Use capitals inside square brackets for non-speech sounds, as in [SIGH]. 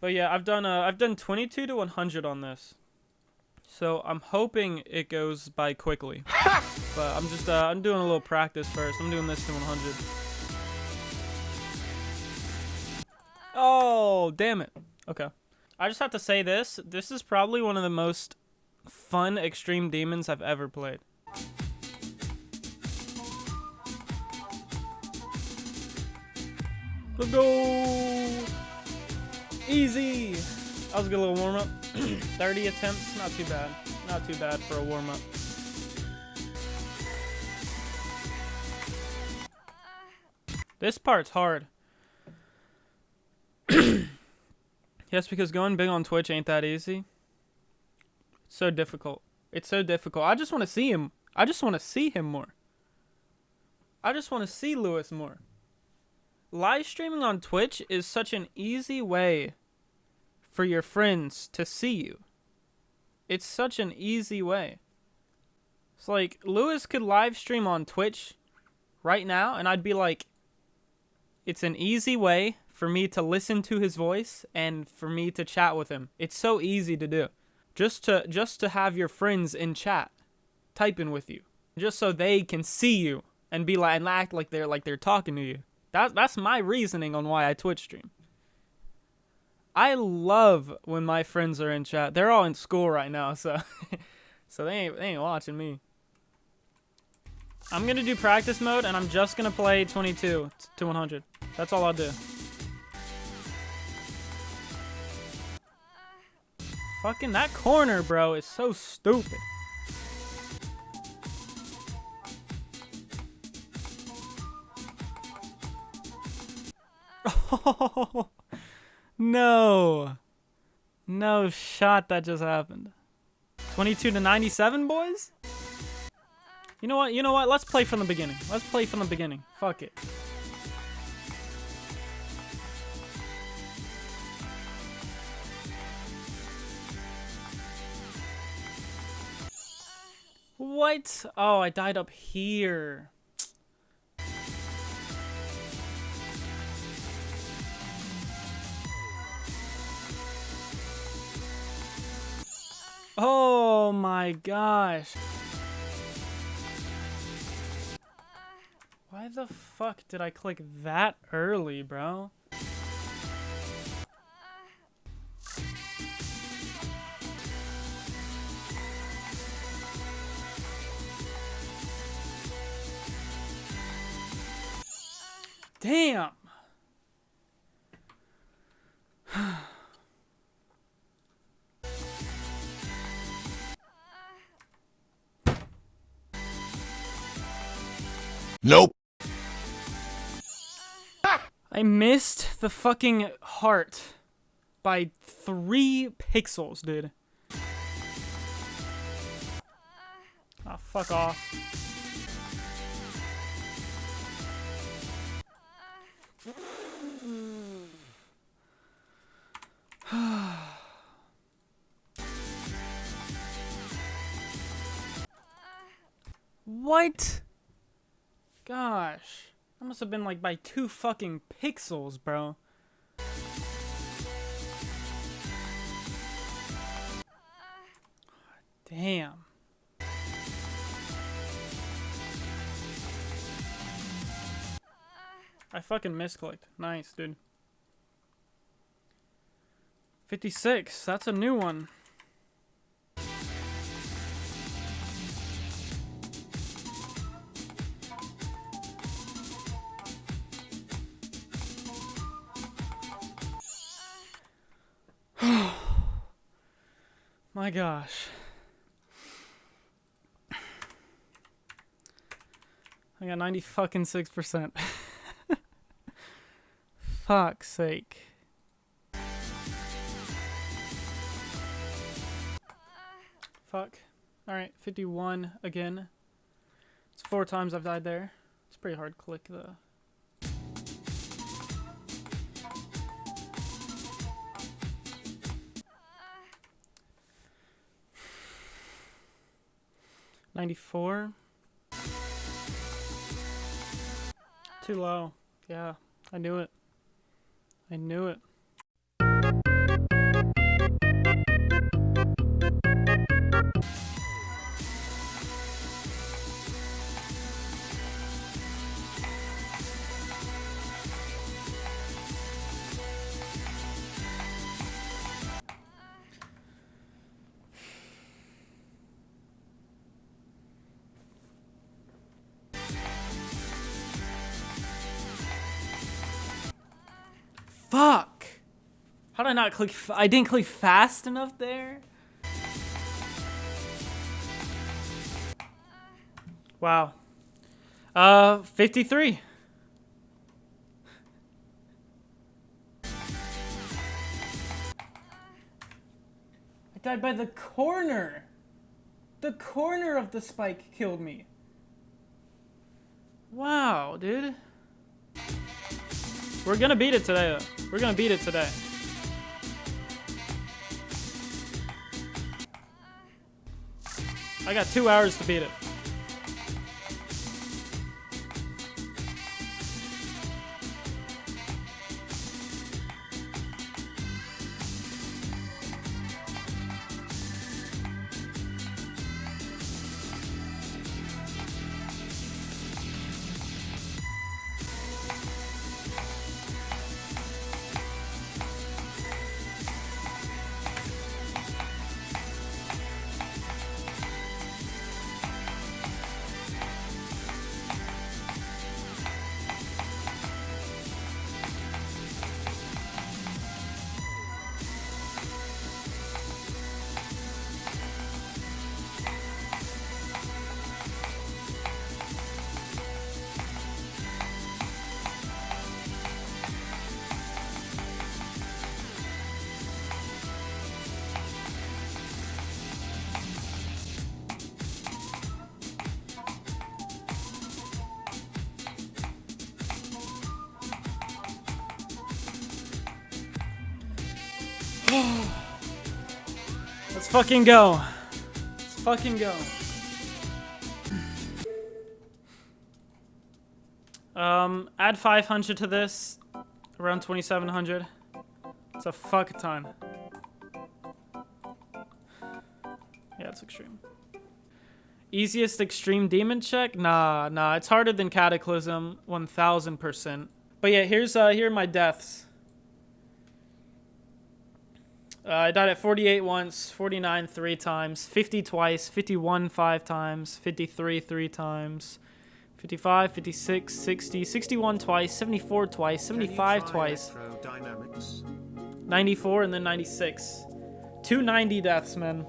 But yeah, I've done uh, I've done 22 to 100 on this. So I'm hoping it goes by quickly. [LAUGHS] but I'm just uh, I'm doing a little practice first. I'm doing this to 100. Oh, damn it. Okay. I just have to say this. This is probably one of the most fun Extreme Demons I've ever played. Let's go! Easy! That was a good little warm-up. [CLEARS THROAT] 30 attempts, not too bad. Not too bad for a warm-up. This part's hard. [CLEARS THROAT] yes, because going big on Twitch ain't that easy. It's so difficult. It's so difficult. I just want to see him. I just want to see him more. I just want to see Lewis more. Live streaming on Twitch is such an easy way for your friends to see you. It's such an easy way. It's like Lewis could live stream on Twitch right now and I'd be like it's an easy way for me to listen to his voice and for me to chat with him. It's so easy to do. Just to just to have your friends in chat typing with you. Just so they can see you and be like and act like they're like they're talking to you. That that's my reasoning on why I Twitch stream. I love when my friends are in chat. They're all in school right now, so [LAUGHS] so they ain't they ain't watching me. I'm gonna do practice mode, and I'm just gonna play 22 to 100. That's all I'll do. Fucking that corner, bro, is so stupid. [LAUGHS] No. No shot that just happened. 22 to 97, boys? You know what? You know what? Let's play from the beginning. Let's play from the beginning. Fuck it. What? Oh, I died up here. Oh my gosh. Why the fuck did I click that early, bro? Damn. Nope. [LAUGHS] I missed the fucking heart by three pixels, dude. Ah, oh, fuck off. [SIGHS] what? Gosh. That must have been like by two fucking pixels, bro. Damn. I fucking misclicked. Nice, dude. 56. That's a new one. My gosh. I got 90 fucking 6%. [LAUGHS] Fuck's sake. Fuck. Alright, 51 again. It's four times I've died there. It's pretty hard to click the 94. Too low. Yeah, I knew it. I knew it. Fuck. How did I not click? I didn't click fast enough there. Wow. Uh, 53. I died by the corner. The corner of the spike killed me. Wow, dude. We're gonna beat it today, though. We're gonna beat it today. I got two hours to beat it. Let's fucking go. Let's fucking go. Um, add 500 to this. Around 2700. It's a fuck ton. Yeah, it's extreme. Easiest extreme demon check? Nah, nah. It's harder than Cataclysm. 1000%. But yeah, here's uh here are my deaths. Uh, I died at 48 once, 49 three times, 50 twice, 51 five times, 53 three times, 55, 56, 60, 61 twice, 74 twice, 75 twice, 94, and then 96. 290 deaths, man.